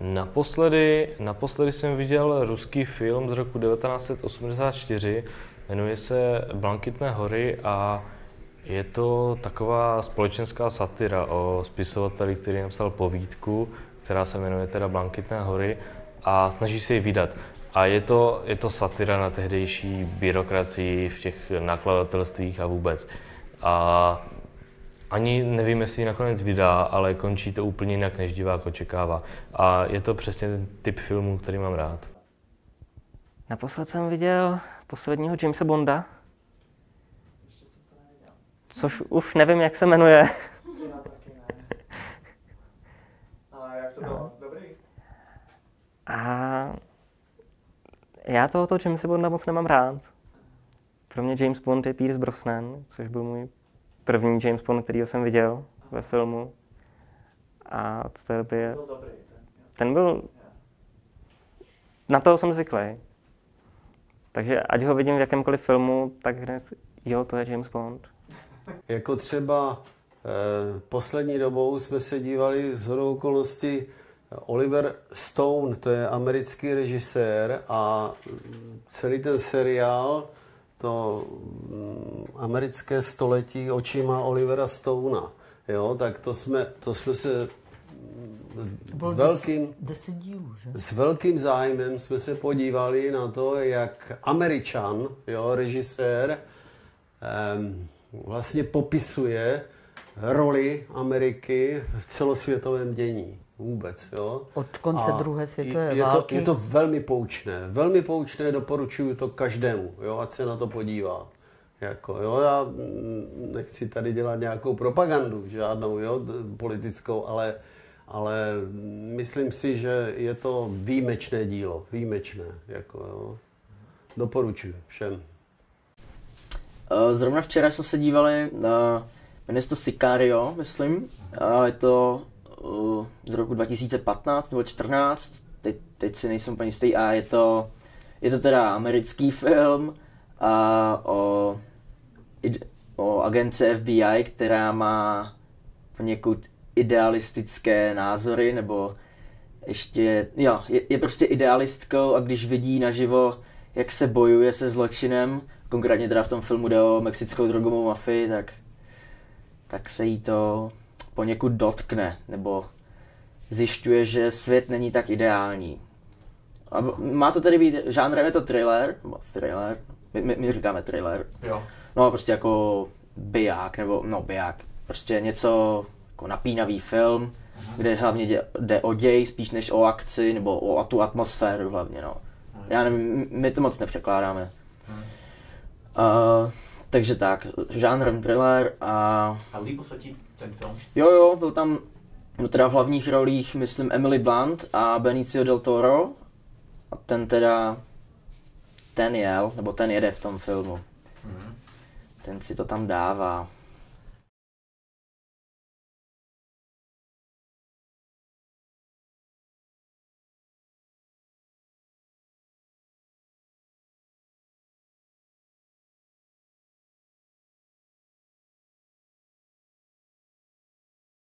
Naposledy, naposledy jsem viděl ruský film z roku 1984, jmenuje se Blankitné hory a je to taková společenská satira o spisovateli, který napsal povídku, která se jmenuje teda Blankitné hory a snaží se ji vydat. A je to, je to satira na tehdejší byrokracii v těch nakladatelstvích a vůbec. A ani nevím, jestli ji nakonec vydá, ale končí to úplně jinak, než divák očekává. A je to přesně ten typ filmu, který mám rád. Naposled jsem viděl posledního Jamesa Bonda, což už nevím, jak se jmenuje. A jak to bylo? Dobrý? A já tohoto Jamesa Bonda moc nemám rád. Pro mě James Bond je Pierce Brosnan, což byl můj první James Bond, který jsem viděl ve filmu. A od té doby je... Byl dobrý. Ten, Ten byl... Na toho jsem zvyklý. Takže ať ho vidím v jakémkoliv filmu, tak hned, jo, to je James Bond. Jako třeba eh, poslední dobou jsme se dívali z hodou okolností Oliver Stone, to je americký režisér a mm, celý ten seriál, to mm, americké století očima Olivera Stonea, jo, tak to jsme, to jsme se Bylo velkým, deset, dílů, že? s velkým zájmem jsme se podívali na to, jak Američan, jo, režisér, em, vlastně popisuje roli Ameriky v celosvětovém dění. Vůbec, jo. Od konce A druhé světové je války. To, je to velmi poučné. Velmi poučné, doporučuju to každému, jo, ať se na to podívá. Jako, jo, já mm, nechci tady dělat nějakou propagandu, žádnou, jo, politickou, ale, ale myslím si, že je to výjimečné dílo, výjimečné, jako, jo. Doporučuji všem. Eh, Zrovna včera jsme se dívali na, jmenuje se to Sicario, myslím. A je to z roku 2015 nebo 14, teď, teď si nejsem úplně jistý. A je to, je to teda americký film a o, o agence FBI, která má poněkud idealistické názory, nebo ještě, jo, je, je prostě idealistkou a když vidí naživo, jak se bojuje se zločinem, konkrétně teda v tom filmu jde o mexickou drogovou mafii, tak, tak se jí to poněkud dotkne, nebo zjišťuje, že svět není tak ideální. A má to tedy být, žánrem je to thriller, nebo thriller, my, my, my říkáme thriller, Jo. no prostě jako biják, nebo no biják, prostě něco jako napínavý film, kde hlavně jde, jde o děj spíš než o akci, nebo o tu atmosféru hlavně, no. Já nevím, my to moc nepřekládáme. Uh, takže tak, žánrem thriller a A líbil se ti ten film? jo jo, byl tam no teda v hlavních rolích, myslím, Emily Blunt a Benicio del Toro. A ten teda, ten jel, nebo ten jede v tom filmu. Ten si to tam dává.